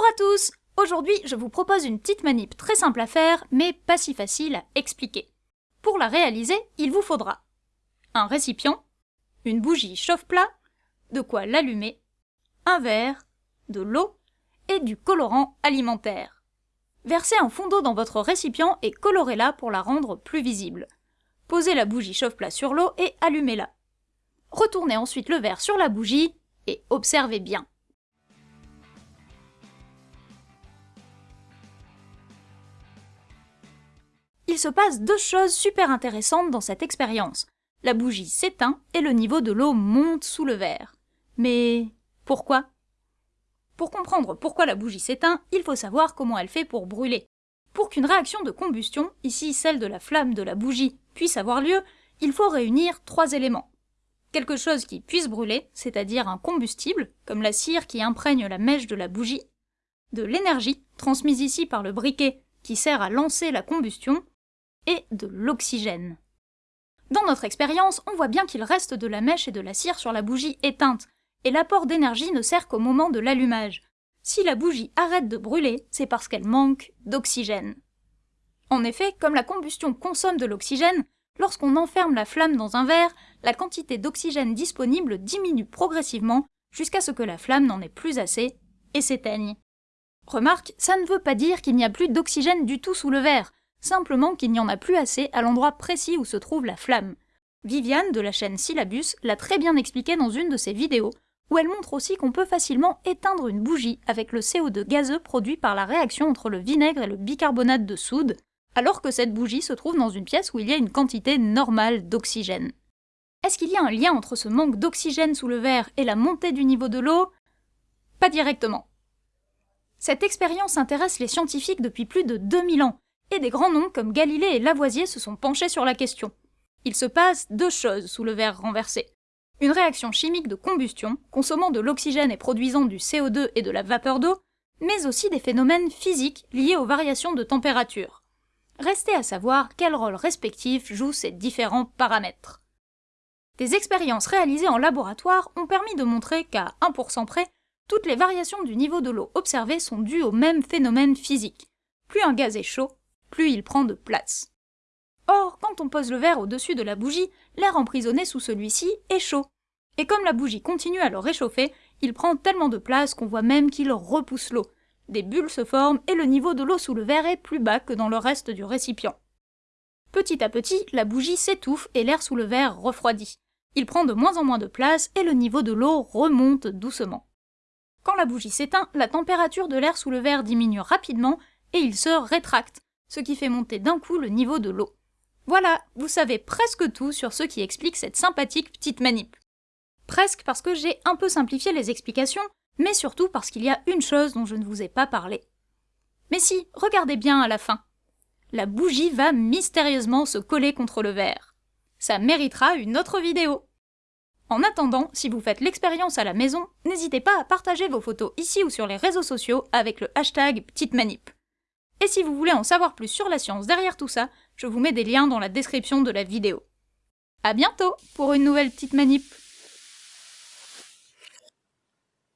à tous Aujourd'hui, je vous propose une petite manip très simple à faire, mais pas si facile à expliquer. Pour la réaliser, il vous faudra un récipient, une bougie chauffe-plat, de quoi l'allumer, un verre, de l'eau et du colorant alimentaire. Versez un fond d'eau dans votre récipient et colorez-la pour la rendre plus visible. Posez la bougie chauffe-plat sur l'eau et allumez-la. Retournez ensuite le verre sur la bougie et observez bien. Il se passe deux choses super intéressantes dans cette expérience. La bougie s'éteint et le niveau de l'eau monte sous le verre. Mais pourquoi? Pour comprendre pourquoi la bougie s'éteint, il faut savoir comment elle fait pour brûler. Pour qu'une réaction de combustion, ici celle de la flamme de la bougie, puisse avoir lieu, il faut réunir trois éléments. Quelque chose qui puisse brûler, c'est-à-dire un combustible, comme la cire qui imprègne la mèche de la bougie, de l'énergie, transmise ici par le briquet, qui sert à lancer la combustion, et de l'oxygène. Dans notre expérience, on voit bien qu'il reste de la mèche et de la cire sur la bougie éteinte, et l'apport d'énergie ne sert qu'au moment de l'allumage. Si la bougie arrête de brûler, c'est parce qu'elle manque d'oxygène. En effet, comme la combustion consomme de l'oxygène, lorsqu'on enferme la flamme dans un verre, la quantité d'oxygène disponible diminue progressivement jusqu'à ce que la flamme n'en ait plus assez et s'éteigne. Remarque, ça ne veut pas dire qu'il n'y a plus d'oxygène du tout sous le verre, simplement qu'il n'y en a plus assez à l'endroit précis où se trouve la flamme. Viviane de la chaîne Syllabus l'a très bien expliqué dans une de ses vidéos, où elle montre aussi qu'on peut facilement éteindre une bougie avec le CO2 gazeux produit par la réaction entre le vinaigre et le bicarbonate de soude, alors que cette bougie se trouve dans une pièce où il y a une quantité normale d'oxygène. Est-ce qu'il y a un lien entre ce manque d'oxygène sous le verre et la montée du niveau de l'eau? Pas directement. Cette expérience intéresse les scientifiques depuis plus de 2000 ans, et des grands noms comme Galilée et Lavoisier se sont penchés sur la question. Il se passe deux choses sous le verre renversé. Une réaction chimique de combustion, consommant de l'oxygène et produisant du CO2 et de la vapeur d'eau, mais aussi des phénomènes physiques liés aux variations de température. Restait à savoir quel rôle respectif jouent ces différents paramètres. Des expériences réalisées en laboratoire ont permis de montrer qu'à 1% près, toutes les variations du niveau de l'eau observées sont dues au même phénomène physique. Plus un gaz est chaud, plus il prend de place. Or, quand on pose le verre au-dessus de la bougie, l'air emprisonné sous celui-ci est chaud. Et comme la bougie continue à le réchauffer, il prend tellement de place qu'on voit même qu'il repousse l'eau. Des bulles se forment et le niveau de l'eau sous le verre est plus bas que dans le reste du récipient. Petit à petit, la bougie s'étouffe et l'air sous le verre refroidit. Il prend de moins en moins de place et le niveau de l'eau remonte doucement. Quand la bougie s'éteint, la température de l'air sous le verre diminue rapidement et il se rétracte, ce qui fait monter d'un coup le niveau de l'eau. Voilà, vous savez presque tout sur ce qui explique cette sympathique petite manip. Presque parce que j'ai un peu simplifié les explications, mais surtout parce qu'il y a une chose dont je ne vous ai pas parlé. Mais si, regardez bien à la fin. La bougie va mystérieusement se coller contre le verre. Ça méritera une autre vidéo. En attendant, si vous faites l'expérience à la maison, n'hésitez pas à partager vos photos ici ou sur les réseaux sociaux avec le hashtag petite manip. Et si vous voulez en savoir plus sur la science derrière tout ça, je vous mets des liens dans la description de la vidéo. A bientôt pour une nouvelle petite manip